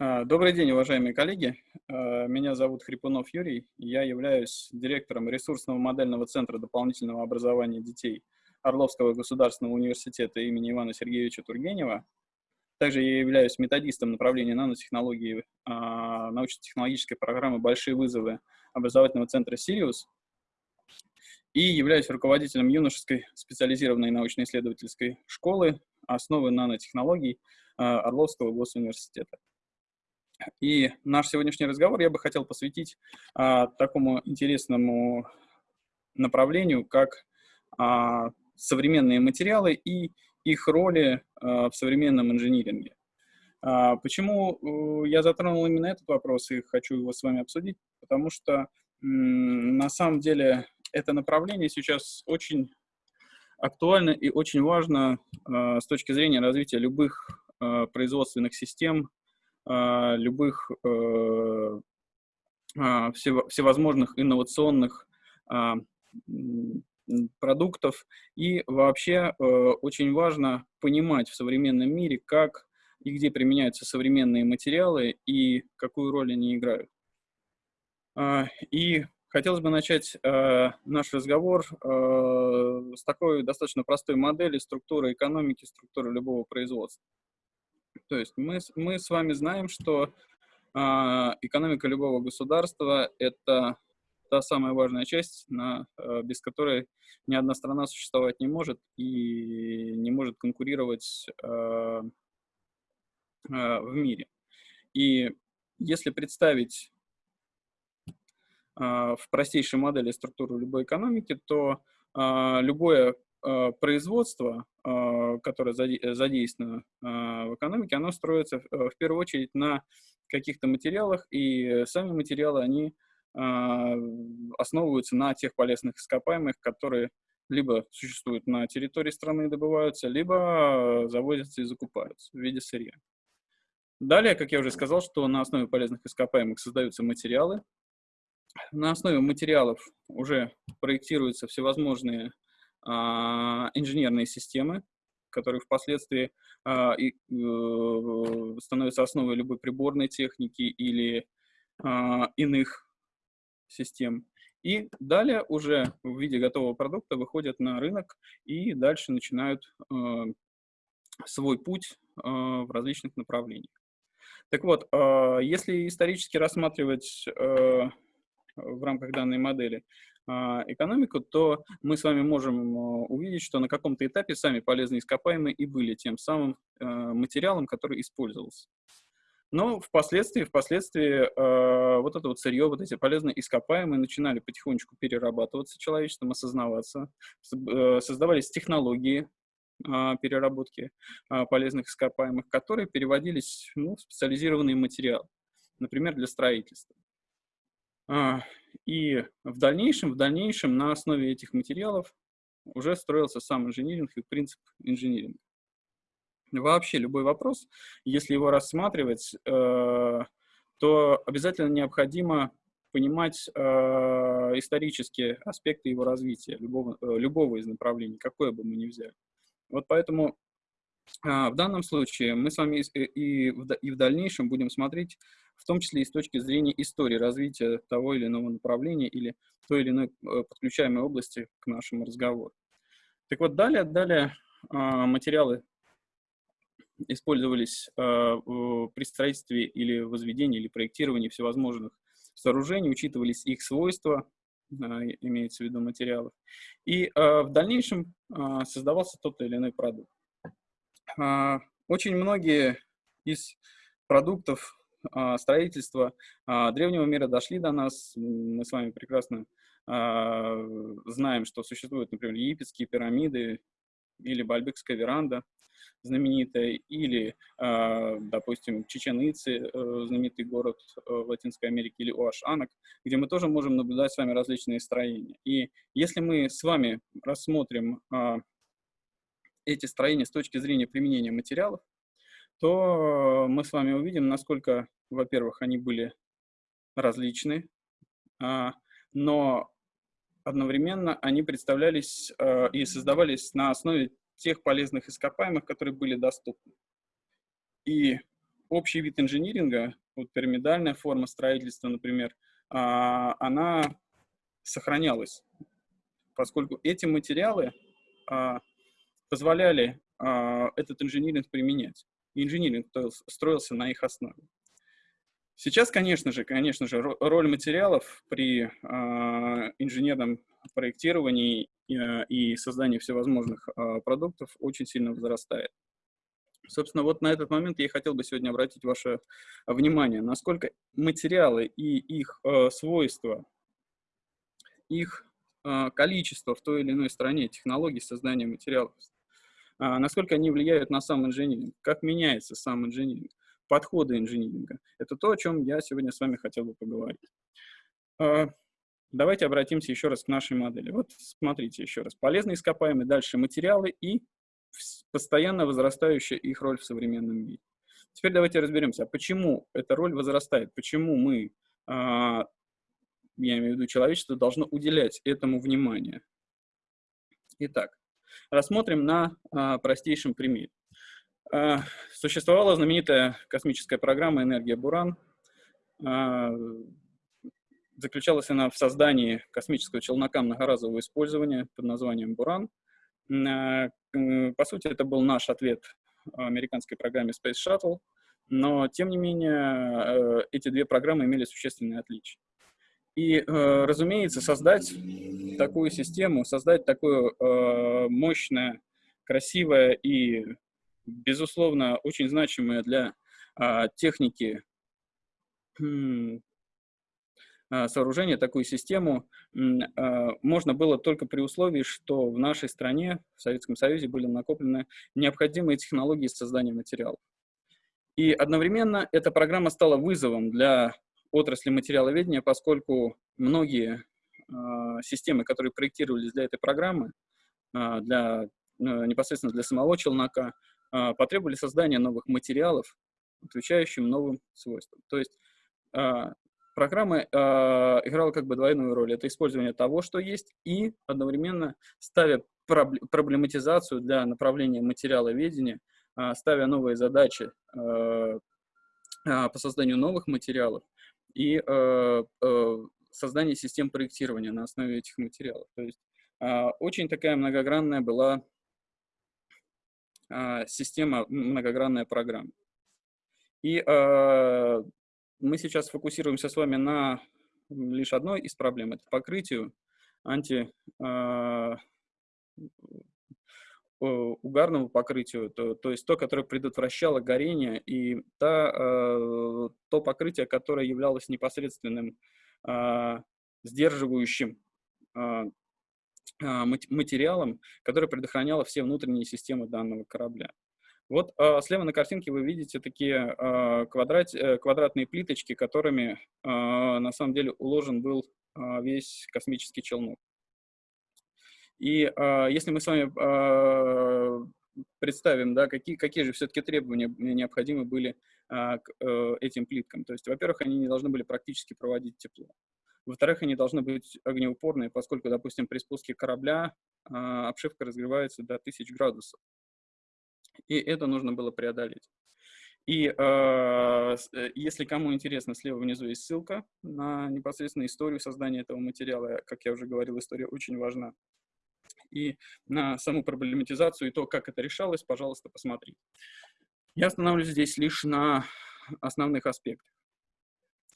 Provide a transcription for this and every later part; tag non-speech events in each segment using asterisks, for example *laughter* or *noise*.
А, добрый день, уважаемые коллеги. А, меня зовут Хрипунов Юрий. Я являюсь директором ресурсного модельного центра дополнительного образования детей Орловского государственного университета имени Ивана Сергеевича Тургенева. Также я являюсь методистом направления нанотехнологии а, научно-технологической программы «Большие вызовы» образовательного центра «Сириус» и являюсь руководителем юношеской специализированной научно-исследовательской школы основы нанотехнологий Орловского госуниверситета. И наш сегодняшний разговор я бы хотел посвятить а, такому интересному направлению, как а, современные материалы и их роли а, в современном инжиниринге. А, почему я затронул именно этот вопрос и хочу его с вами обсудить? Потому что на самом деле это направление сейчас очень актуально и очень важно э, с точки зрения развития любых э, производственных систем, а, любых э, а, всевозможных инновационных а, продуктов. И вообще э, очень важно понимать в современном мире, как и где применяются современные материалы и какую роль они играют. И хотелось бы начать э, наш разговор с такой достаточно простой модели структуры экономики, структуры любого производства. То есть мы, мы с вами знаем, что э, экономика любого государства – это та самая важная часть, на, э, без которой ни одна страна существовать не может и не может конкурировать э, в мире. И если представить в простейшей модели структуру любой экономики, то любое производство которое задействовано а, в экономике, оно строится э, в первую очередь на каких-то материалах, и сами материалы, они основываются на тех полезных ископаемых, которые либо существуют на территории страны и добываются, либо завозятся и закупаются в виде сырья. Далее, как я уже сказал, что на основе полезных ископаемых создаются материалы. На основе материалов уже проектируются всевозможные инженерные системы, которые впоследствии а, э, становятся основой любой приборной техники или а, иных систем. И далее уже в виде готового продукта выходят на рынок и дальше начинают свой путь в различных направлениях. Так вот, если исторически рассматривать в рамках данной модели а, экономику, то мы с вами можем а, увидеть, что на каком-то этапе сами полезные ископаемые и были тем самым а, материалом, который использовался. Но впоследствии, впоследствии вот это вот сырье, вот эти полезные ископаемые начинали потихонечку перерабатываться человечеством, осознаваться, э, создавались технологии переработки полезных ископаемых, которые переводились ну, в специализированные материалы, например, для строительства. И в дальнейшем, в дальнейшем на основе этих материалов уже строился сам инжиниринг и принцип инжиниринга. Вообще любой вопрос, если его рассматривать, э, то обязательно необходимо понимать э, исторические аспекты его развития, любого, э, любого из направлений, какое бы мы ни взяли. Вот поэтому в данном случае мы с вами и в, и в дальнейшем будем смотреть в том числе и с точки зрения истории развития того или иного направления или той или иной э, подключаемой области к нашему разговору. Так вот, далее, далее а, материалы использовались а, при строительстве или возведении, или проектировании всевозможных сооружений, учитывались их свойства, а, имеется в виду материалов, и в дальнейшем создавался тот или иной продукт. Очень многие из продуктов строительства а, древнего мира дошли до нас. Мы с вами прекрасно а, знаем, что существуют, например, египетские пирамиды или Бальбекская веранда знаменитая, или, допустим, Чечен-Ицы, э, знаменитый город э, в Латинской Америке, или Уашанок, где мы тоже можем наблюдать с вами различные строения. И если мы с вами рассмотрим эти строения с точки зрения применения материалов, то мы с вами увидим, насколько, во-первых, они были различны, а, но одновременно они представлялись а, и создавались на основе тех полезных ископаемых, которые были доступны. И общий вид инжиниринга, вот пирамидальная форма строительства, например, а, она сохранялась, поскольку эти материалы позволяли этот инжиниринг применять. И инжиниринг строился на их основе. Сейчас, конечно же, конечно же, роль материалов при э, инженерном проектировании э, и создании всевозможных э, продуктов очень сильно возрастает. Собственно, вот на этот момент я хотел бы сегодня обратить ваше внимание, насколько материалы и их э, свойства, их э, количество в той или иной стране технологий создания материалов, э, насколько они влияют на сам инжиниринг, как меняется сам инжиниринг подходы инжиниринга. Это то, о чем я сегодня с вами хотел бы поговорить. А, давайте обратимся еще раз к нашей модели. Вот смотрите еще раз. Полезные ископаемые, дальше материалы и постоянно возрастающая их роль в современном мире. Теперь давайте разберемся, а почему эта роль возрастает, почему мы, а, я имею в виду человечество, должно уделять этому внимание. Итак, рассмотрим на простейшем примере. А, существовала знаменитая космическая программа «Энергия Буран». А, заключалась она в создании космического челнока многоразового использования под названием «Буран». А, по сути, это был наш ответ американской программе Space Shuttle, но, тем не менее, эти две программы имели существенные отличия. И, разумеется, создать такую систему, создать такое мощное, красивое и безусловно, очень значимые для а, техники а, сооружения, такую систему, а, можно было только при условии, что в нашей стране, в Советском Союзе, были накоплены необходимые технологии создания материалов. И одновременно эта программа стала вызовом для отрасли материаловедения, поскольку многие э, системы, которые проектировались для этой программы, для, э, непосредственно для самого челнока, а, потребовали создания новых материалов, отвечающим новым свойствам. То есть а, программа а, играла как бы двойную роль. Это использование того, что есть, и одновременно ставя проблематизацию для направления материала ведения, ставя новые задачи по созданию новых материалов и создание систем проектирования на основе этих материалов. То есть очень такая многогранная была а, система многогранная программа. И э, мы сейчас фокусируемся с вами на лишь одной из проблем, это покрытию анти, э, угарному покрытию, то, то есть то, которое предотвращало горение, и та, э, то покрытие, которое являлось непосредственным э, сдерживающим а, материалом, который предохранял все внутренние системы данного корабля. Вот а, слева на картинке вы видите такие а, квадрат, э, квадратные плиточки, которыми на самом деле уложен был весь космический челнок. И если мы с вами представим, да, какие, какие же все-таки требования необходимы были к э, этим плиткам. То есть, во-первых, они не должны были практически проводить тепло. Во-вторых, они должны быть огнеупорные, поскольку, допустим, при спуске корабля э, обшивка разгревается до 1000 градусов. И это нужно было преодолеть. И э, если кому интересно, слева внизу есть ссылка на непосредственно историю создания этого материала. Как я уже говорил, история очень важна. И на саму проблематизацию и то, как это решалось, пожалуйста, посмотрите. Я остановлюсь здесь лишь на основных аспектах.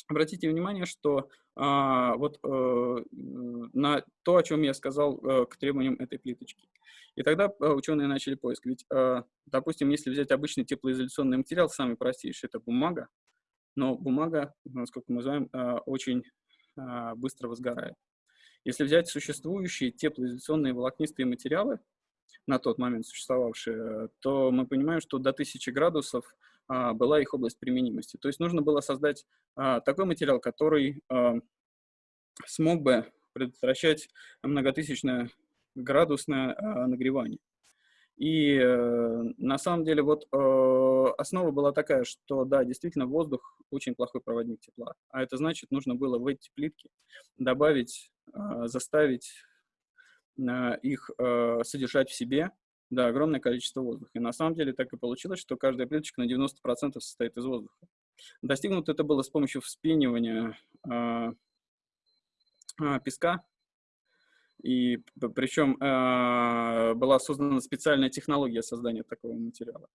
Обратите внимание, что а, вот э, на то, о чем я сказал э, к требованиям этой плиточки. И тогда э, ученые начали поиск. Ведь, э, допустим, если взять обычный теплоизоляционный материал, самый простейший, это бумага, но бумага, насколько мы знаем, э, очень э, быстро возгорает. Если взять существующие теплоизоляционные волокнистые материалы, на тот момент существовавшие, то мы понимаем, что до 1000 градусов была их область применимости. То есть нужно было создать а, такой материал, который а, смог бы предотвращать многотысячное градусное нагревание. И э, на самом деле вот э, основа была такая, что да, действительно воздух очень плохой проводник тепла. А это значит, нужно было в эти плитки добавить, заставить их содержать в себе Да, огромное количество воздуха. И на самом деле так и получилось, что каждая плиточка на 90% состоит из воздуха. Достигнуто это было с помощью вспенивания э, э, песка. И причем э, была создана специальная технология создания такого материала.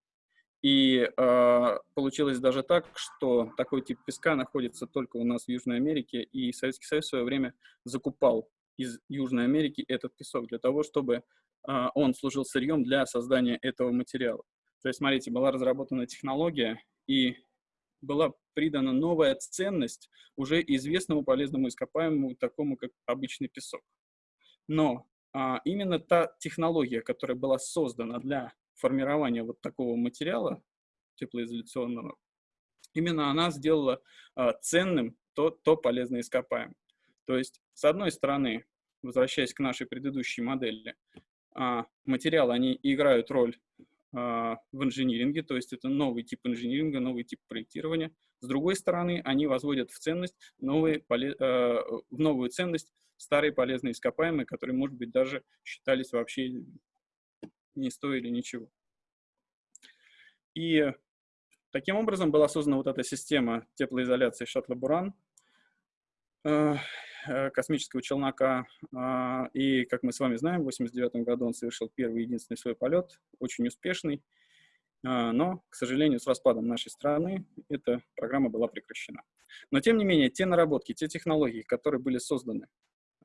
И э, получилось даже так, что такой тип песка находится только у нас в Южной Америке, и Советский Союз в свое время закупал из Южной Америки этот песок для того, чтобы а, он служил сырьем для создания этого материала. То есть, смотрите, была разработана технология, и была придана новая ценность уже известному полезному ископаемому, такому как обычный песок. Но а, именно та технология, которая была создана для формирования вот такого материала теплоизоляционного, именно она сделала а, ценным то, то полезное ископаемое. То есть, с одной стороны, возвращаясь к нашей предыдущей модели, а, материалы, они играют роль а, в инжиниринге, то есть это новый тип инжиниринга, новый тип проектирования. С другой стороны, они возводят в ценность новые, а, в новую ценность старые полезные ископаемые, которые, может быть, даже считались вообще не стоили ничего. И таким образом была создана вот эта система теплоизоляции шаттла «Буран», Э, космического челнока. А, и, как мы с вами знаем, в 1989 году он совершил первый единственный свой полет, очень успешный. А, но, к сожалению, с распадом нашей страны эта программа была прекращена. Но, тем не менее, те наработки, те технологии, которые были созданы,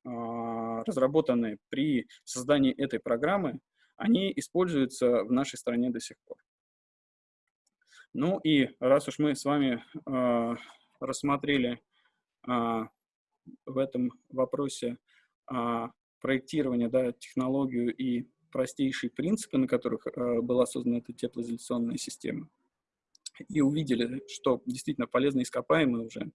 а, разработаны при создании этой программы, они используются в нашей стране до сих пор. Ну и раз уж мы с вами рассмотрели в этом вопросе а, проектирования, да, технологию и простейшие принципы, на которых а, была создана эта теплоизоляционная система, и увидели, что действительно полезные ископаемые уже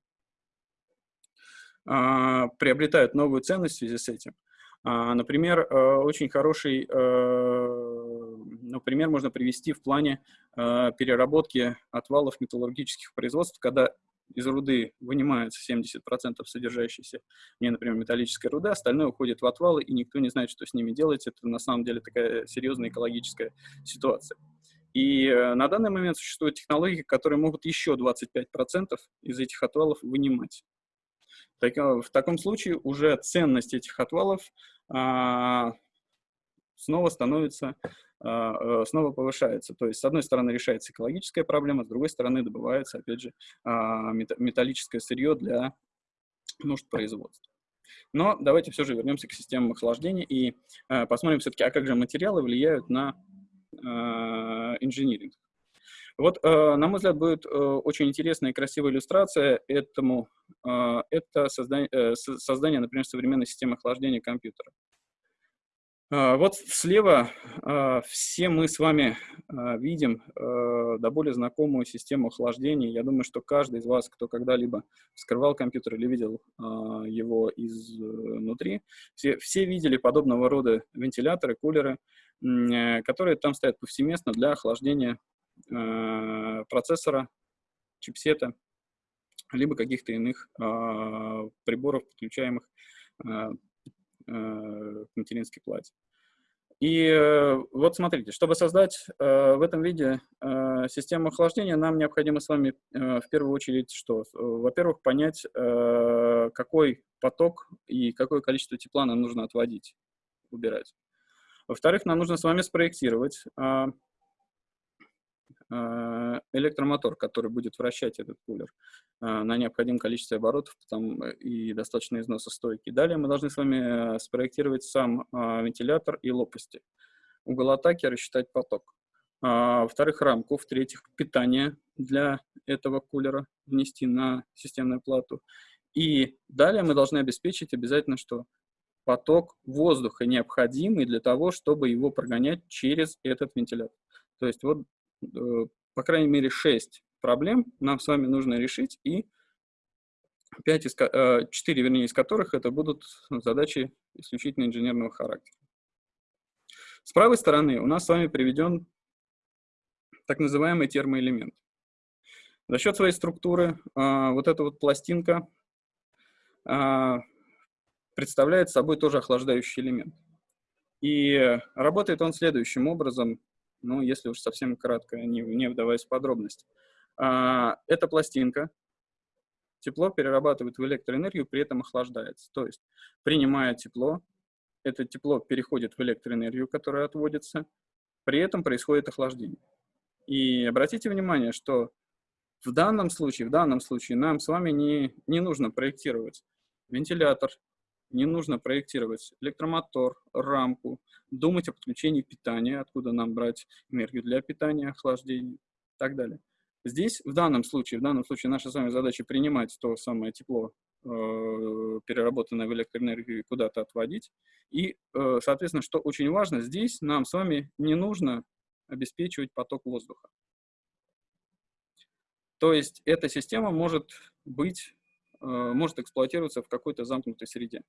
а, приобретают новую ценность в связи с этим. А, например, а, очень хороший а, например, можно привести в плане переработки отвалов металлургических производств, когда из руды вынимается 70% содержащейся в ней, например, металлической руды, остальное уходит в отвалы, и никто не знает, что с ними делать. Это на самом деле такая серьезная экологическая ситуация. И э, на данный момент существуют технологии, которые могут еще 25% из этих отвалов вынимать. Так, э, в таком случае уже ценность этих отвалов а, снова становится а, э, снова повышается. То есть, с одной стороны, решается экологическая проблема, с другой стороны, добывается, опять же, а, металлическое сырье для нужд производства. Но давайте все же вернемся к системам охлаждения и а, посмотрим все-таки, а как же материалы влияют на инжиниринг. Вот, на мой взгляд, будет очень интересная и красивая иллюстрация этому. Это создание, э, создание, например, современной системы охлаждения компьютера. А, вот слева а, все мы с вами а, видим до более знакомую систему охлаждения. Я думаю, что каждый из вас, кто когда-либо вскрывал компьютер или видел его изнутри, все, все видели подобного рода вентиляторы, кулеры, которые там стоят повсеместно для охлаждения процессора, чипсета, либо каких-то иных приборов, подключаемых к материнской плате. И э, вот смотрите, чтобы создать э, в этом виде систему охлаждения, нам необходимо с вами в первую очередь что? Во-первых, понять, какой поток и какое количество тепла нам нужно отводить, убирать. Во-вторых, нам нужно с вами спроектировать Э, электромотор, который будет вращать этот кулер э, на необходимом количестве оборотов там, э, и достаточно износостойкий. Далее мы должны с вами спроектировать сам вентилятор и лопасти. Угол атаки рассчитать поток. А, во-вторых, рамку. В-третьих, питание для этого кулера внести на системную плату. И далее мы должны обеспечить обязательно, что поток воздуха необходимый для того, чтобы его прогонять через этот вентилятор. То есть вот Э, по крайней мере, 6 проблем нам с вами нужно решить, и 5 из, 4, э, вернее, из которых это будут задачи исключительно инженерного характера. С правой стороны у нас с вами приведен так называемый термоэлемент. За счет своей структуры а, вот эта вот пластинка а, представляет собой тоже охлаждающий элемент. И работает он следующим образом, ну, если уж совсем кратко, не, не вдаваясь в подробности. А, это пластинка, тепло перерабатывает в электроэнергию, при этом охлаждается. То есть, принимая тепло, это тепло переходит в электроэнергию, которая отводится, при этом происходит охлаждение. И обратите внимание, что в данном случае, в данном случае нам с вами не, не нужно проектировать вентилятор, не нужно проектировать электромотор, рамку, думать о подключении питания, откуда нам брать энергию для питания, охлаждения и так далее. Здесь, в данном случае, в данном случае наша с вами задача принимать то самое тепло, э, переработанное в электроэнергию, куда-то отводить. И, э, соответственно, что очень важно, здесь нам с вами не нужно обеспечивать поток воздуха. То есть эта система может быть, может эксплуатироваться в какой-то замкнутой среде,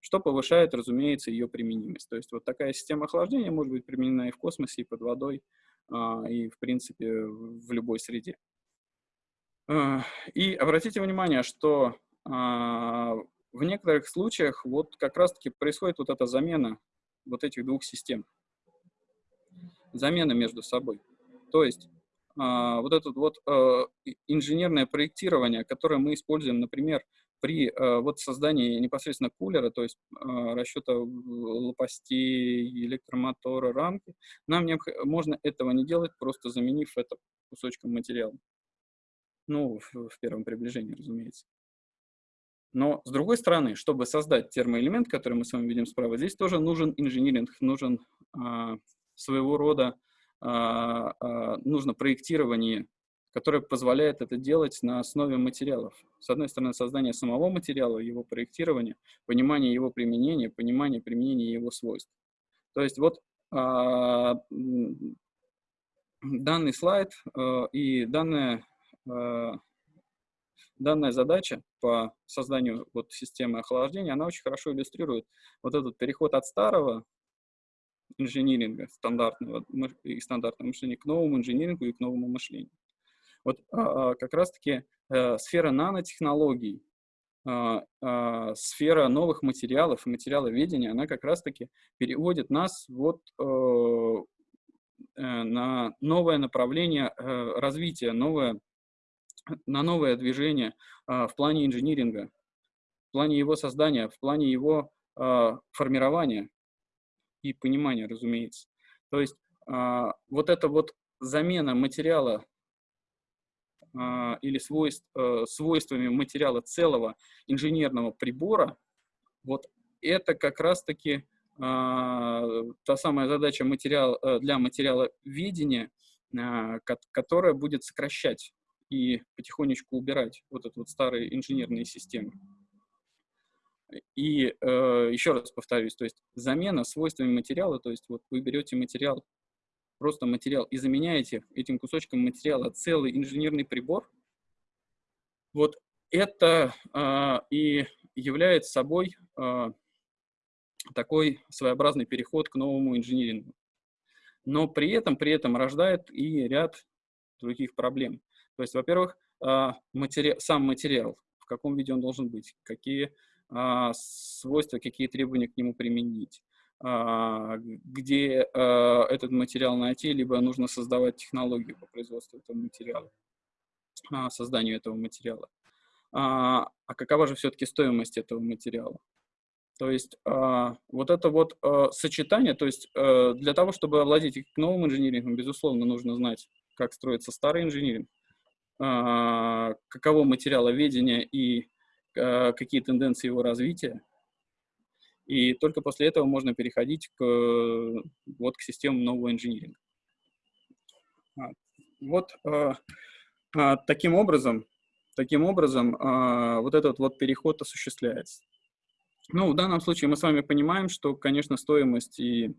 что повышает, разумеется, ее применимость. То есть вот такая система охлаждения может быть применена и в космосе, и под водой, а, и, в принципе, в любой среде. А, и обратите внимание, что а, в некоторых случаях вот как раз-таки происходит вот эта замена вот этих двух систем. Замена между собой. То есть вот это вот инженерное проектирование, которое мы используем, например, при э, вот создании непосредственно кулера, то есть расчета лопастей, электромотора, рамки, нам необх... можно этого не делать, просто заменив это кусочком материала. Ну, в, первом приближении, разумеется. Но, с другой стороны, чтобы создать термоэлемент, который мы с вами видим справа, здесь тоже нужен инжиниринг, нужен а, своего рода, а, а, нужно проектирование которая позволяет это делать на основе материалов. С одной стороны, создание самого материала, его проектирование, понимание его применения, понимание применения его свойств. То есть вот а, данный слайд а, и данная, а, данная задача по созданию вот системы охлаждения, она очень хорошо иллюстрирует вот этот переход от старого инжиниринга, стандартного и стандартного мышления к новому инжинирингу и к новому мышлению. Вот а, а, как раз-таки э, сфера нанотехнологий, а, сфера новых материалов и материаловедения, она как раз-таки переводит нас вот э, э, на новое направление развития, новое, на новое движение в плане инжиниринга, в плане его создания, в плане его формирования и понимания, разумеется. То есть вот эта вот замена материала а, или свойств, э, свойствами материала целого инженерного прибора, вот это как раз-таки а, та самая задача материал, э, для материала видения, а, которая будет сокращать и потихонечку убирать вот эти вот старые инженерные системы. И э, еще раз повторюсь, то есть замена свойствами материала, то есть вот вы берете материал просто материал и заменяете этим кусочком материала целый инженерный прибор, вот это э, и является собой э, такой своеобразный переход к новому инжинирингу. Но при этом, при этом рождает и ряд других проблем. То есть, во-первых, э, матери сам материал, в каком виде он должен быть, какие свойства, какие требования к нему применить. А, где а, этот материал найти, либо нужно создавать технологию по производству этого материала, а, созданию этого материала. А какова же все-таки стоимость этого материала? То есть вот это вот сочетание, то есть для того, чтобы овладеть новым инжинирингом, безусловно, нужно знать, как строится старый инжиниринг, каково материаловедение и какие тенденции его развития, и только после этого можно переходить к, вот, к системам нового инжиниринга. А, вот а, а, таким образом, таким образом а, вот этот вот переход осуществляется. Ну, в данном случае мы с вами понимаем, что, конечно, стоимость и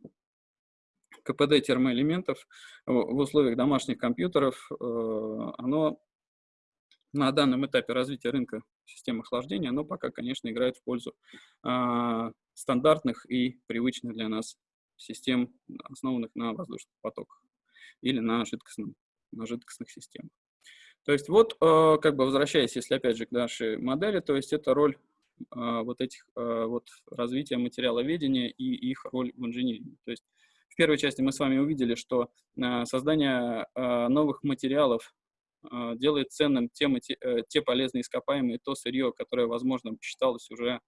КПД термоэлементов в условиях домашних компьютеров, э, оно на данном этапе развития рынка систем охлаждения, оно пока, конечно, играет в пользу стандартных и привычных для нас систем, основанных на воздушных потоках или на, жидкостном, на жидкостных системах. То есть вот, э, как бы возвращаясь, если опять же к нашей модели, то есть это роль вот этих вот развития материаловедения и их роль в инжиниринге. То есть в первой части мы с вами увидели, что создание новых материалов делает ценным те, те полезные ископаемые, то сырье, которое, возможно, считалось уже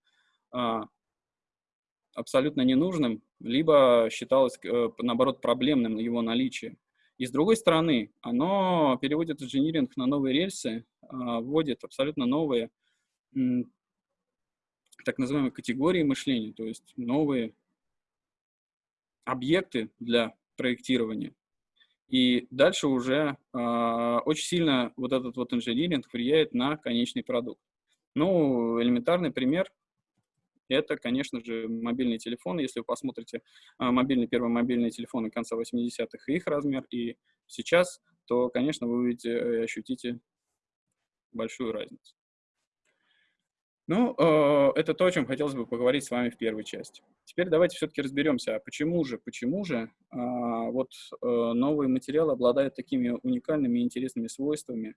абсолютно ненужным, либо считалось, э, наоборот, проблемным его наличие. И с другой стороны, оно переводит инжиниринг на новые рельсы, а, вводит абсолютно новые так называемые категории мышления, то есть новые объекты для проектирования. И дальше уже э, очень сильно вот этот вот инжиниринг влияет на конечный продукт. Ну, элементарный пример это, конечно же, мобильные телефоны. Если вы посмотрите а, мобильные, первые мобильные телефоны конца 80-х и их размер, и сейчас, то, конечно, вы увидите и ощутите большую разницу. Ну, э, это то, о чем хотелось бы поговорить с вами в первой части. Теперь давайте все-таки разберемся, а почему же, почему же а, вот э, новые материалы обладают такими уникальными и интересными свойствами,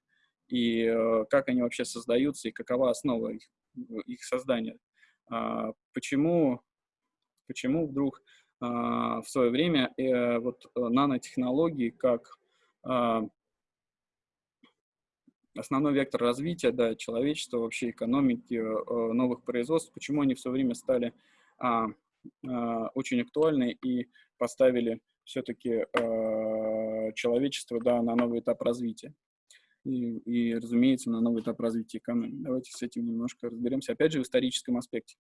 и э, как они вообще создаются, и какова основа их, их создания. А, почему, почему вдруг а, в свое время вот нанотехнологии как основной вектор развития да, человечества, вообще экономики, э, новых производств, почему они все время стали очень актуальны и поставили все-таки человечество да, на новый этап развития и, и, разумеется, на новый этап развития экономики. Давайте с этим немножко разберемся, опять же, в историческом аспекте.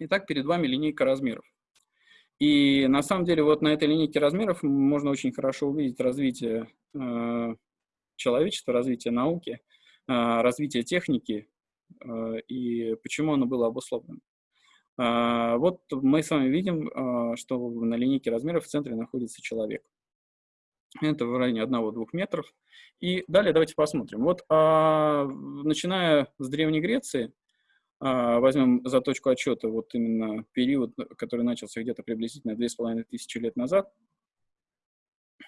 Итак, перед вами линейка размеров. И на самом деле вот на этой линейке размеров можно очень хорошо увидеть развитие э, человечества, развитие науки, э, развитие техники э, и почему оно было обусловлено. Э, вот мы с вами видим, что на линейке размеров в центре находится человек. Это в районе 1-2 метров. И далее давайте посмотрим. Вот а, начиная с Древней Греции, а, возьмем за точку отчета вот именно период, который начался где-то приблизительно 2500 лет назад,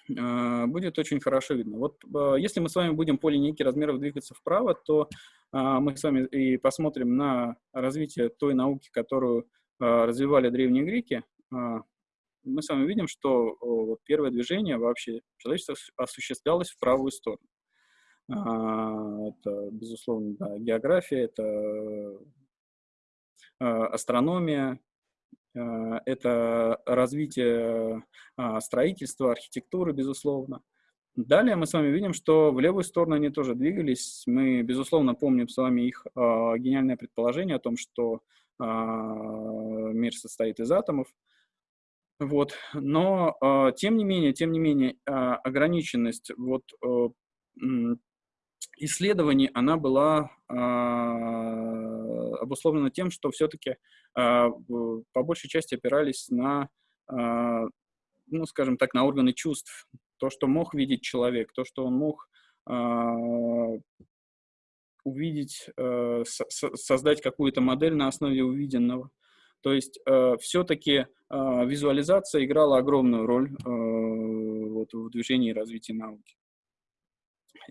будет очень хорошо видно. Вот а, если мы с вами будем по линейке размеров двигаться вправо, то мы с вами и посмотрим на развитие той науки, которую развивали древние греки, мы с вами видим, что первое движение вообще человечество осуществлялось в правую сторону. Это, безусловно, да, география, это астрономия, это развитие строительства, архитектуры, безусловно. Далее мы с вами видим, что в левую сторону они тоже двигались. Мы, безусловно, помним с вами их гениальное предположение о том, что мир состоит из атомов. Вот. Но, э, тем не менее, тем не менее, э, ограниченность вот, э, исследований, она была обусловлена тем, что все-таки э, по большей части опирались на, э, ну, скажем так, на органы чувств. То, что мог видеть человек, то, что он мог э, увидеть, э, со создать какую-то модель на основе увиденного. То есть э, все-таки визуализация играла огромную роль э, вот, в движении и развитии науки.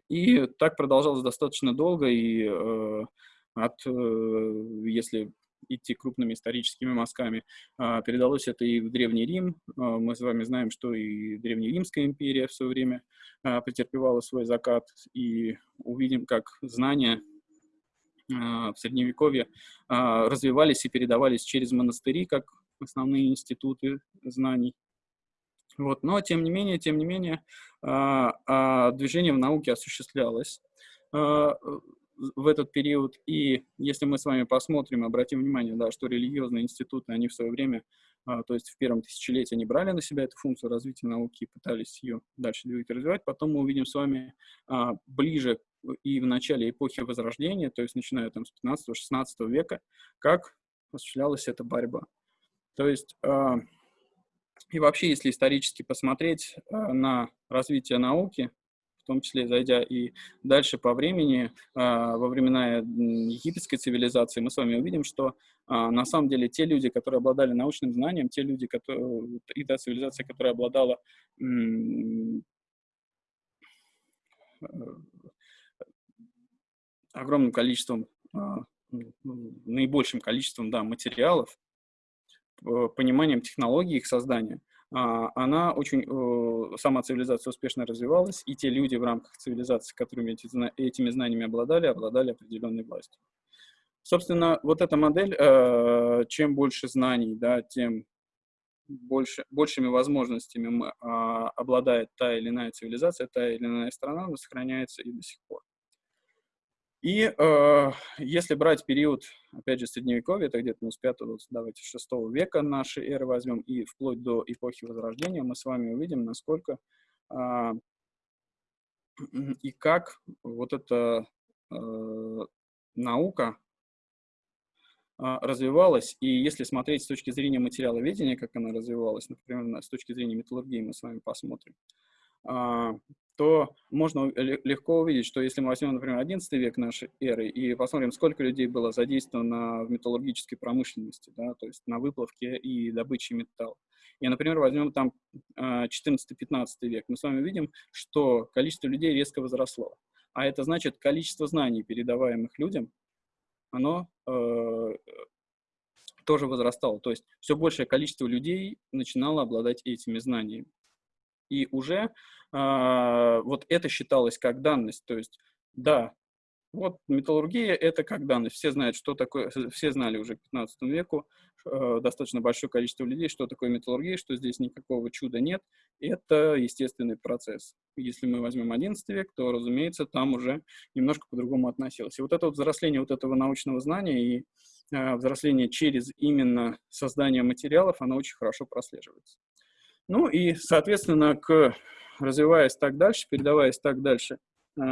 И так продолжалось достаточно долго, и от, э, если идти крупными историческими мазками, э, передалось это и в Древний Рим. Э, мы с вами знаем, что и Древнеримская империя в свое время э, претерпевала свой закат, и увидим, как знания а, в Средневековье а, развивались и передавались через монастыри, как основные институты знаний. Вот. Но, тем не менее, тем не менее, а, движение в науке осуществлялось в этот период. И если мы с вами посмотрим, обратим внимание, да, что религиозные институты, они в свое время, а, то есть в первом тысячелетии, они брали на себя эту функцию развития науки и пытались ее дальше двигать и развивать. Потом мы увидим с вами а, ближе и в начале эпохи Возрождения, то есть начиная там с 15-16 века, как осуществлялась эта борьба. То есть а, и вообще, если исторически посмотреть на развитие науки, том числе зайдя и дальше по времени, а, во времена египетской цивилизации, мы с вами увидим, что а, на самом деле те люди, которые обладали научным знанием, те люди, которые, и та цивилизация, которая обладала огромным количеством а, наибольшим количеством да, материалов, пониманием технологий их создания, она очень, сама цивилизация успешно развивалась, и те люди в рамках цивилизации, которыми эти, этими знаниями обладали, обладали определенной властью. Собственно, вот эта модель, э, чем больше знаний, да, тем больше, большими возможностями а, обладает та или иная цивилизация, та или иная страна, она сохраняется и до сих пор. И э, если брать период, опять же, Средневековья, это где-то ну, с 5 давайте, 6 века нашей эры возьмем, и вплоть до эпохи Возрождения, мы с вами увидим, насколько э, *clears throat* и как вот эта э, наука э, развивалась, и если смотреть с точки зрения материаловедения, как она развивалась, например, с точки зрения металлургии мы с вами посмотрим, э, то можно легко увидеть, что если мы возьмем, например, 11 век нашей эры и посмотрим, сколько людей было задействовано в металлургической промышленности, да, то есть на выплавке и добыче металла. И, например, возьмем там 14-15 а, век, мы с вами видим, что количество людей резко возросло. А это значит, количество знаний, передаваемых людям, оно э, тоже возрастало. То есть все большее количество людей начинало обладать этими знаниями. И уже вот это считалось как данность. То есть, да, вот металлургия — это как данность. Все знают, что такое, *laughs* все знали уже к 15 веку, э, достаточно большое количество людей, что такое металлургия, что здесь никакого чуда нет. Это естественный процесс. Если мы возьмем 11 век, то, разумеется, там уже немножко по-другому относилось. И вот это вот взросление вот этого научного знания и э, взросление через именно создание материалов, оно очень хорошо прослеживается. Ну и, соответственно, к, развиваясь так дальше, передаваясь так дальше, э,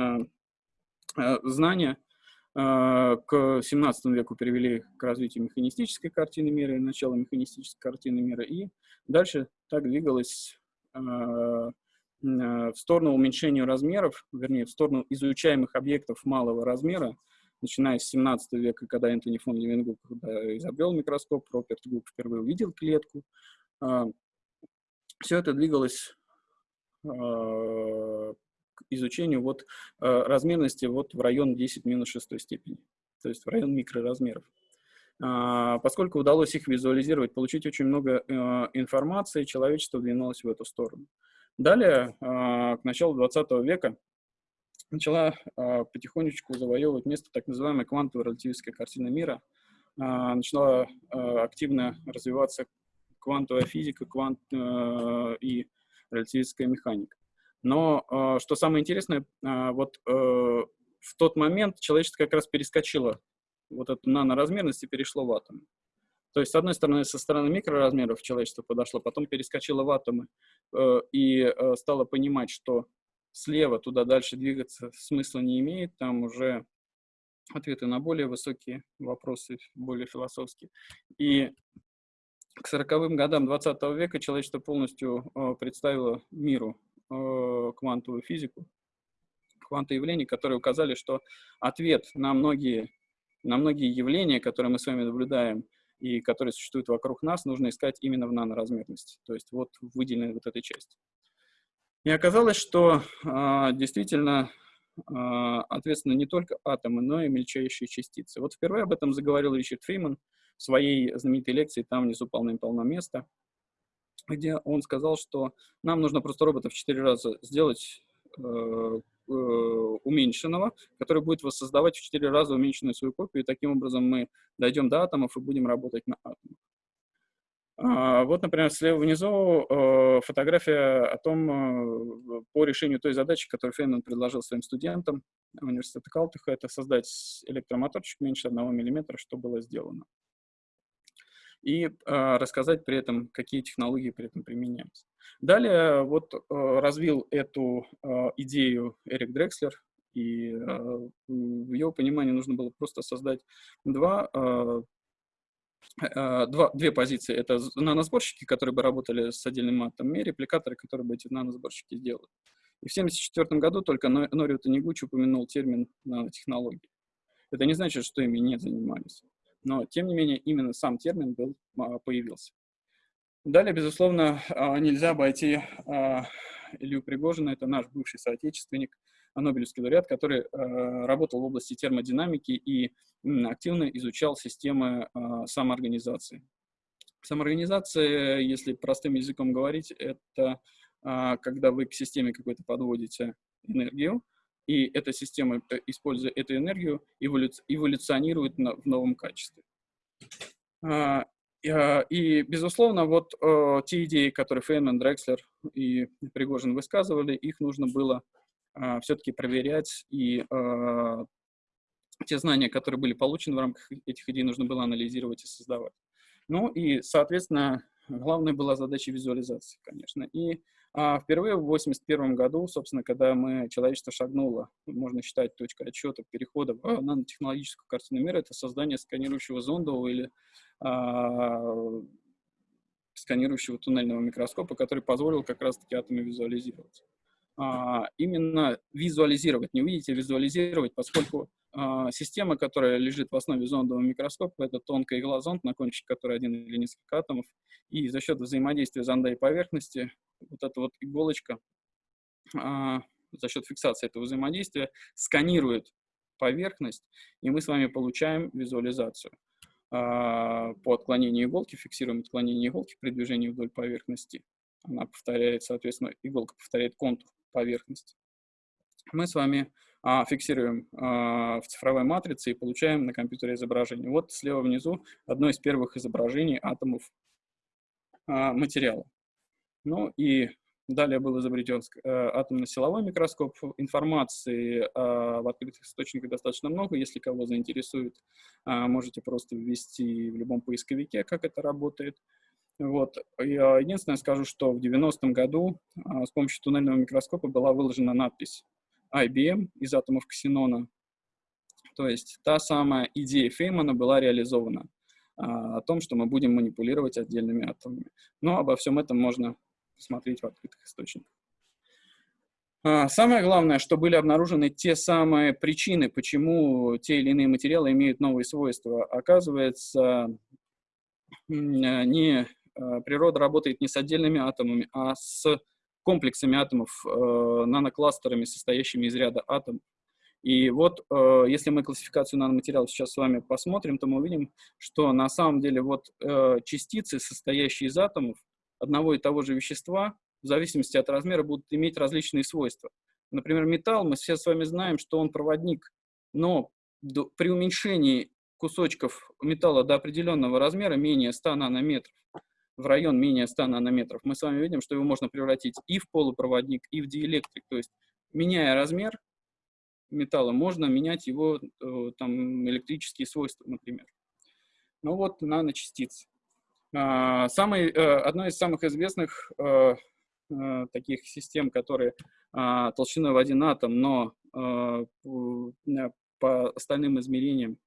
э, знания э, к 17 веку привели к развитию механистической картины мира и начала механистической картины мира, и дальше так двигалось в сторону уменьшения размеров, вернее, в сторону изучаемых объектов малого размера, начиная с 17 века, когда Энтони фон Левенгук изобрел микроскоп, Роберт Гук впервые увидел клетку, все это двигалось изучению вот, э, размерности вот в район 10 минус 6 степени, то есть в район микроразмеров. А, поскольку удалось их визуализировать, получить очень много информации, человечество двинулось в эту сторону. Далее, к началу 20 века, начала потихонечку завоевывать место так называемая квантовая релятивистская картина мира, начала активно развиваться квантовая физика, квант и релятивистская механика. Но э, что самое интересное, э, вот э, в тот момент человечество как раз перескочило вот эту наноразмерность и перешло в атомы. То есть, с одной стороны, со стороны микроразмеров человечество подошло, потом перескочило в атомы э, и э, стало понимать, что слева туда дальше двигаться смысла не имеет, там уже ответы на более высокие вопросы, более философские. И к 40-м годам 20 века человечество полностью э, представило миру э, квантовую физику, квантовые явления, которые указали, что ответ на многие, на многие явления, которые мы с вами наблюдаем и которые существуют вокруг нас, нужно искать именно в наноразмерности, то есть вот выделенной вот этой части. И оказалось, что э, действительно ответственны не только атомы, но и мельчайшие частицы. Вот впервые об этом заговорил Ричард Фриман в своей знаменитой лекции «Там внизу полным-полно места», где он сказал, что нам нужно просто робота в 4 раза сделать э, э, уменьшенного, который будет воссоздавать в 4 раза уменьшенную свою копию, и таким образом мы дойдем до атомов и будем работать на атомах. А, вот, например, слева внизу э, фотография о том, по решению той задачи, которую Фейнман предложил своим студентам университета Калтыха, это создать электромоторчик меньше 1 мм, что было сделано и а, рассказать при этом, какие технологии при этом применяются. Далее вот а, развил эту а, идею Эрик Дрекслер, и в его понимании нужно было просто создать два, два, две позиции. Это наносборщики, которые бы работали с отдельным атомом, и репликаторы, которые бы эти наносборщики сделали. И в 1974 году только Норио Танигучи упомянул термин нанотехнологии. Это не значит, что ими не занимались но тем не менее именно сам термин был, а, появился. Далее, безусловно, а, нельзя обойти а, Илью Пригожина, это наш бывший соотечественник, Нобелевский лауреат, который работал в области термодинамики и активно изучал системы самоорганизации. Самоорганизация, если простым языком говорить, это когда вы к системе какой-то подводите энергию, и эта система, э, используя эту энергию, эволюционирует в новом качестве. А, а, и, безусловно, вот э, те идеи, которые Фейнман, Дрекслер и Пригожин высказывали, их нужно было а, все-таки проверять, и те знания, которые были получены в рамках этих идей, нужно было анализировать и создавать. Ну и, соответственно, главной была задача визуализации, конечно. И впервые в 1981 году, собственно, когда мы, человечество шагнуло, можно считать точкой отсчета перехода в нанотехнологическую картину мира, это создание сканирующего зондового или а, сканирующего туннельного микроскопа, который позволил как раз-таки атомы визуализировать. А, именно визуализировать, не увидеть, а визуализировать, поскольку а, система, которая лежит в основе зондового микроскопа, это тонкая игла зонд, на кончике которой один или несколько атомов, и за счет взаимодействия зонда и поверхности вот эта вот иголочка а, за счет фиксации этого взаимодействия сканирует поверхность, и мы с вами получаем визуализацию. А, по отклонению иголки, фиксируем отклонение иголки при движении вдоль поверхности. Она повторяет, соответственно, иголка повторяет контур поверхности. Мы с вами а, фиксируем а, в цифровой матрице и получаем на компьютере изображение. Вот слева внизу одно из первых изображений атомов а, материала. Ну и далее был изобретен э, атомно-силовой микроскоп. Информации в открытых источниках достаточно много. Если кого заинтересует, можете просто ввести в любом поисковике, как это работает. Вот. Я единственное скажу, что в 90-м году с помощью туннельного микроскопа была выложена надпись IBM из атомов ксенона. То есть та самая идея Феймана была реализована о том, что мы будем манипулировать отдельными атомами. Но обо всем этом можно посмотреть в открытых источниках. А, самое главное, что были обнаружены те самые причины, почему те или иные материалы имеют новые свойства. Оказывается, не, а, природа работает не с отдельными атомами, а с комплексами атомов, э, нанокластерами, состоящими из ряда атомов. И вот, э, если мы классификацию наноматериалов сейчас с вами посмотрим, то мы увидим, что на самом деле вот э, частицы, состоящие из атомов, одного и того же вещества, в зависимости от размера, будут иметь различные свойства. Например, металл, мы все с вами знаем, что он проводник, но до, при уменьшении кусочков металла до определенного размера, менее 100 нанометров, в район менее 100 нанометров, мы с вами видим, что его можно превратить и в полупроводник, и в диэлектрик. То есть, меняя размер металла, можно менять его э, там, электрические свойства, например. Ну вот наночастицы. А, самый, э, одной из самых известных э, таких систем, которые а, толщиной в один атом, но по остальным измерениям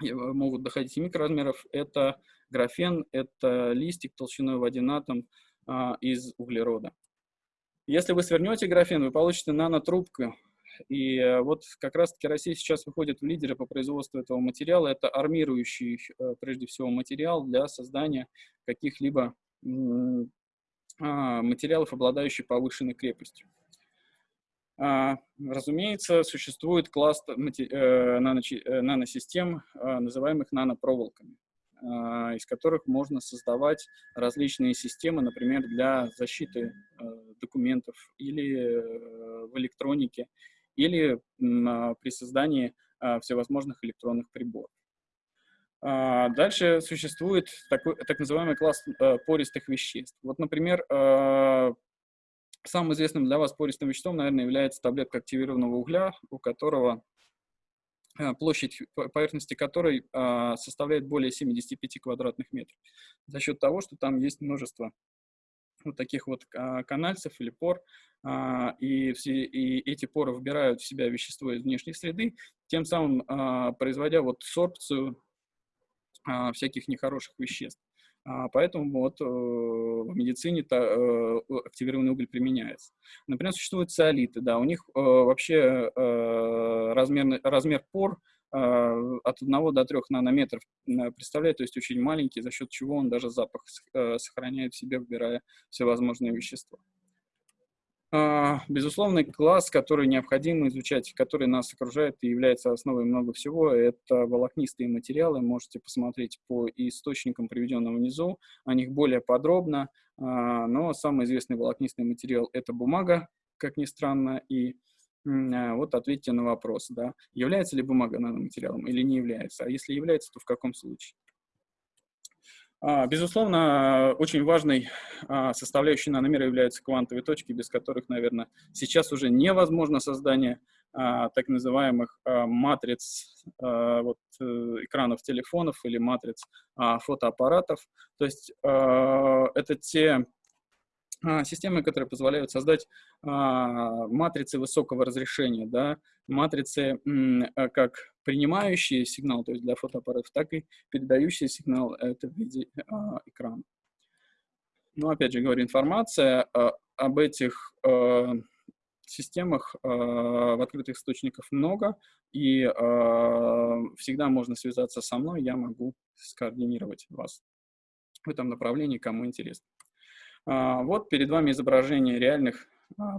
могут доходить и микроразмеров, это графен, это листик толщиной в один атом а, из углерода. Если вы свернете графен, вы получите нанотрубку и э, вот как раз-таки Россия сейчас выходит в лидеры по производству этого материала. Это армирующий, э, прежде всего, материал для создания каких-либо а, материалов, обладающих повышенной крепостью. А, разумеется, существует класс э, наносистем, а, называемых нанопроволоками, из которых можно создавать различные системы, например, для защиты документов или в электронике, или а, при создании а, всевозможных электронных приборов. А, дальше существует такой, так называемый класс пористых веществ. Вот, например, самым известным для вас пористым веществом, наверное, является таблетка активированного угля, у которого площадь поверхности которой составляет более 75 квадратных метров. За счет того, что там есть множество вот таких вот канальцев или пор, а, и, все, и эти поры вбирают в себя вещество из внешней среды, тем самым а, производя вот сорбцию а, всяких нехороших веществ. Поэтому вот э, в медицине э, активированный уголь применяется. Например, существуют циолиты, да, у них э, вообще размер, размер пор от 1 до 3 нанометров представляет, то есть очень маленький, за счет чего он даже запах сохраняет в себе, вбирая всевозможные вещества. А, безусловный класс, который необходимо изучать, который нас окружает и является основой много всего, это волокнистые материалы. Можете посмотреть по источникам, приведенным внизу, о них более подробно. А, но самый известный волокнистый материал – это бумага, как ни странно, и а, вот ответьте на вопрос, да, является ли бумага наноматериалом или не является, а если является, то в каком случае? А, безусловно, очень важной а, составляющей наномера являются квантовые точки, без которых, наверное, сейчас уже невозможно создание а, так называемых матриц вот, э, экранов телефонов или матриц фотоаппаратов. То есть это те системы, которые позволяют создать матрицы высокого разрешения, да, матрицы а, как принимающие сигнал, то есть для фотоаппаратов, так и передающие сигнал, это в виде а, экрана. Ну, опять же говорю, информация а, об этих а, системах а, в открытых источниках много, и а, всегда можно связаться со мной, я могу скоординировать вас в этом направлении, кому интересно. А, вот перед вами изображение реальных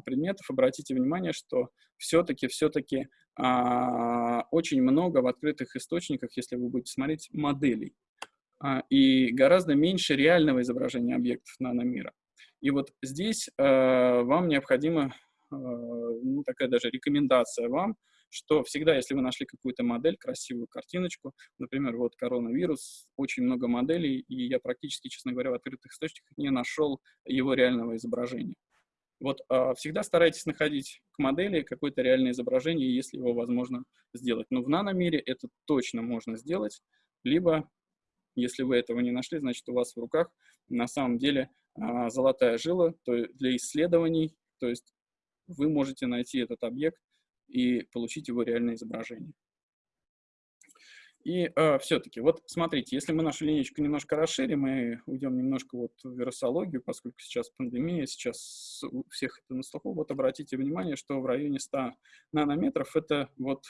предметов. Обратите внимание, что все-таки, все-таки а, очень много в открытых источниках, если вы будете смотреть, моделей. И гораздо меньше реального изображения объектов наномира. И вот здесь вам необходима ну, такая даже рекомендация вам, что всегда, если вы нашли какую-то модель, красивую картиночку, например, вот коронавирус, очень много моделей, и я практически, честно говоря, в открытых источниках не нашел его реального изображения. Вот э, всегда старайтесь находить к модели какое-то реальное изображение, если его возможно сделать. Но в наномире это точно можно сделать, либо, если вы этого не нашли, значит, у вас в руках на самом деле э, золотая жила то для исследований, то есть вы можете найти этот объект и получить его реальное изображение. И э, все-таки, вот смотрите, если мы нашу линейку немножко расширим мы уйдем немножко вот в вирусологию, поскольку сейчас пандемия, сейчас у всех это на слуху, вот обратите внимание, что в районе 100 нанометров это вот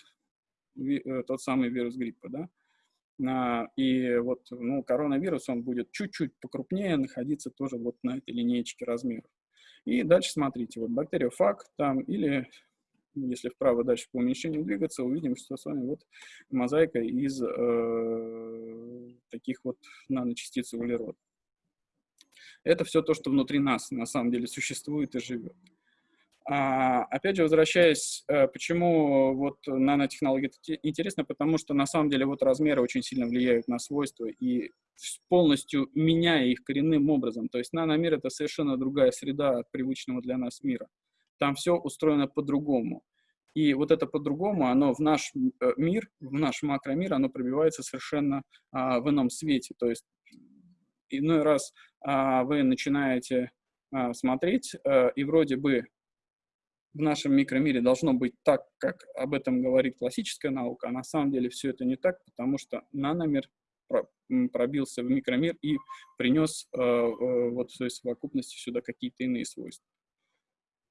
э, тот самый вирус гриппа, да? А, и вот ну, коронавирус, он будет чуть-чуть покрупнее находиться тоже вот на этой линейке размеров. И дальше смотрите, вот бактериофаг там или если вправо дальше по уменьшению двигаться, увидим, что с вами вот мозаика из э, таких вот наночастиц углерода. Это все то, что внутри нас на самом деле существует и живет. А, опять же, возвращаясь, э, почему вот нанотехнологии интересно, потому что на самом деле вот размеры очень сильно влияют на свойства и полностью меняя их коренным образом. То есть наномир — это совершенно другая среда от привычного для нас мира там все устроено по-другому. И вот это по-другому, оно в наш э, мир, в наш макромир, оно пробивается совершенно а, в ином свете. То есть иной раз а, вы начинаете а, смотреть, а, и вроде бы в нашем микромире должно быть так, как об этом говорит классическая наука, а на самом деле все это не так, потому что наномир пробился в микромир и принес э, э, вот в своей совокупности сюда какие-то иные свойства.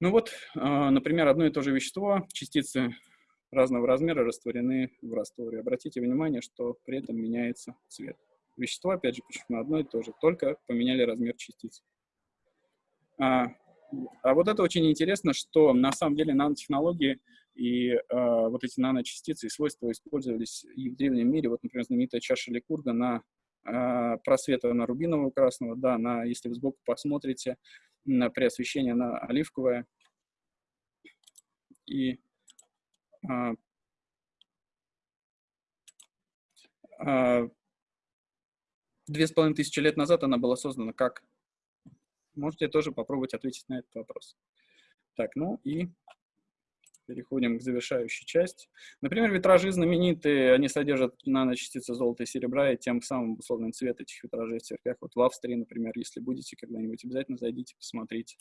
Ну вот, а, например, одно и то же вещество, частицы разного размера растворены в растворе. Обратите внимание, что при этом меняется цвет. Вещество, опять же, почему одно и то же, только поменяли размер частиц. А, а вот это очень интересно, что на самом деле нанотехнологии и а, вот эти наночастицы и свойства использовались и в древнем мире. Вот, например, знаменитая чаша Ликурга на а, просвета на рубинового красного, да, на, если вы сбоку посмотрите, на, при освещении на оливковое. И а, а, две с половиной тысячи лет назад она была создана как? Можете тоже попробовать ответить на этот вопрос. Так, ну и переходим к завершающей части. Например, витражи знаменитые, они содержат наночастицы золота и серебра, и тем самым условный цвет этих витражей в церквях. Вот в Австрии, например, если будете когда-нибудь, обязательно зайдите, посмотрите.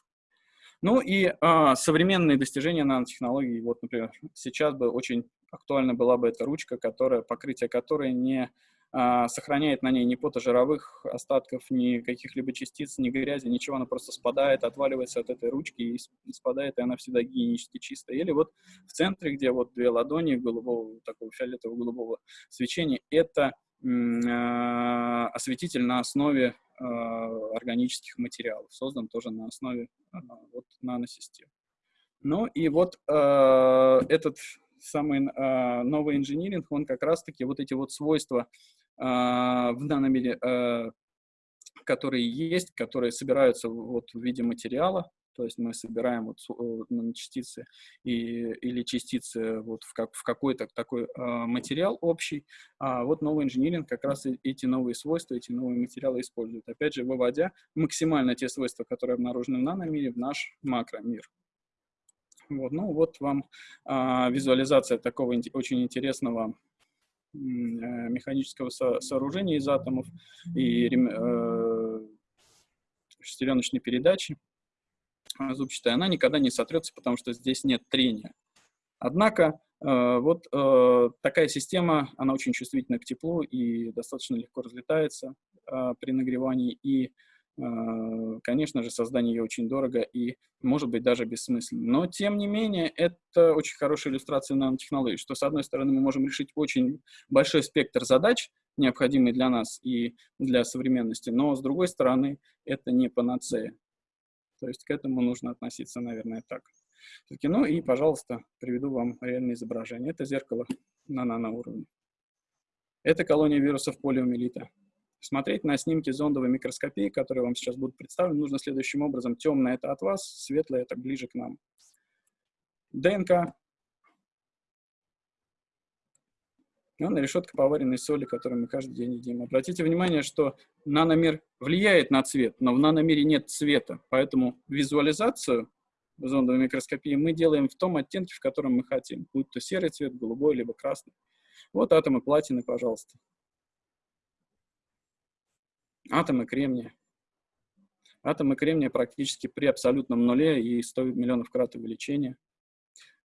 Ну и а, современные достижения нанотехнологий. Вот, например, сейчас бы очень актуальна была бы эта ручка, которая, покрытие которой не сохраняет на ней ни потожировых остатков, ни каких-либо частиц, ни грязи, ничего, она просто спадает, отваливается от этой ручки и спадает, и она всегда гигиенически чистая. Или вот в центре, где вот две ладони голубого, такого фиолетово-голубого свечения, это а, осветитель на основе а, органических материалов, создан тоже на основе вот наносистем. Ну и вот э, этот самый э, новый инжиниринг, он как раз-таки вот эти вот свойства э, в наномере, э, которые есть, которые собираются вот в виде материала, то есть мы собираем вот наночастицы и, или частицы вот в, как, в какой-то такой э, материал общий, а вот новый инжиниринг как раз эти новые свойства, эти новые материалы использует, опять же, выводя максимально те свойства, которые обнаружены в наномире, в наш макромир. Вот, ну вот вам а, визуализация такого очень интересного э, механического со сооружения из атомов и э, шестереночной передачи зубчатая, она никогда не сотрется, потому что здесь нет трения. Однако э, вот э, такая система, она очень чувствительна к теплу и достаточно легко разлетается э, при нагревании, и конечно же, создание ее очень дорого и, может быть, даже бессмысленно. Но, тем не менее, это очень хорошая иллюстрация нанотехнологий, что, с одной стороны, мы можем решить очень большой спектр задач, необходимый для нас и для современности, но, с другой стороны, это не панацея. То есть к этому нужно относиться, наверное, так. Ну и, пожалуйста, приведу вам реальное изображение. Это зеркало на наноуровне. Это колония вирусов полиомиелита. Смотреть на снимки зондовой микроскопии, которые вам сейчас будут представлены, нужно следующим образом. Темное — это от вас, светлое — это ближе к нам. ДНК. Ну, на решетка поваренной соли, которую мы каждый день едим. Обратите внимание, что наномер влияет на цвет, но в наномере нет цвета, поэтому визуализацию зондовой микроскопии мы делаем в том оттенке, в котором мы хотим, будь то серый цвет, голубой, либо красный. Вот атомы платины, пожалуйста атомы кремния. Атомы кремния практически при абсолютном нуле и 100 миллионов крат увеличения.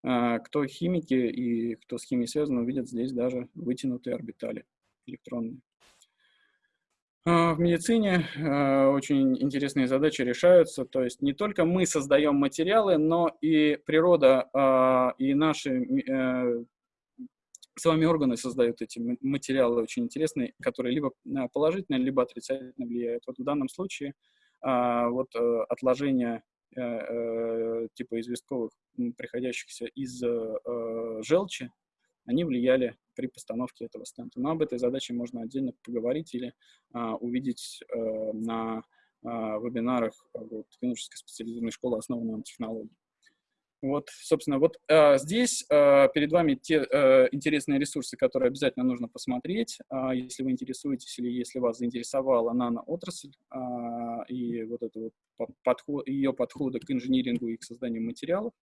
А, кто химики и кто с химией связан, увидят здесь даже вытянутые орбитали электронные. А, в медицине а, очень интересные задачи решаются, то есть не только мы создаем материалы, но и природа и наши с вами органы создают эти материалы очень интересные, которые либо а, положительно, либо отрицательно влияют. Вот в данном случае а, вот э, отложения э, э, типа известковых, приходящихся из желчи, они влияли при постановке этого стента. Но об этой задаче можно отдельно поговорить или а, увидеть на вебинарах вот, клинической специализированной школы, основанной на технологии. Вот, собственно, вот э, здесь э, перед вами те э, интересные ресурсы, которые обязательно нужно посмотреть, э, если вы интересуетесь или если вас заинтересовала наноотрасль э, и вот это вот подход, ее подходы к инжинирингу и к созданию материалов.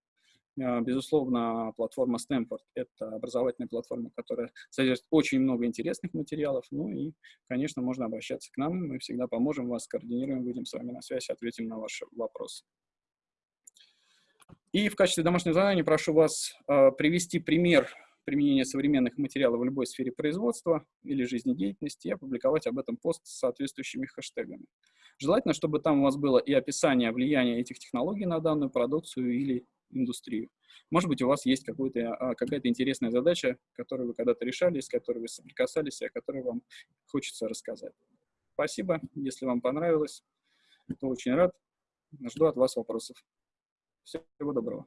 Э, безусловно, платформа Stanford — это образовательная платформа, которая содержит очень много интересных материалов. Ну и, конечно, можно обращаться к нам, мы всегда поможем вас, координируем, выйдем с вами на связь, ответим на ваши вопросы. И в качестве домашнего задания прошу вас э, привести пример применения современных материалов в любой сфере производства или жизнедеятельности и опубликовать об этом пост с соответствующими хэштегами. Желательно, чтобы там у вас было и описание влияния этих технологий на данную продукцию или индустрию. Может быть, у вас есть а, какая-то интересная задача, которую вы когда-то решали, с которой вы соприкасались, и о которой вам хочется рассказать. Спасибо. Если вам понравилось, то очень рад. Жду от вас вопросов. Всего доброго.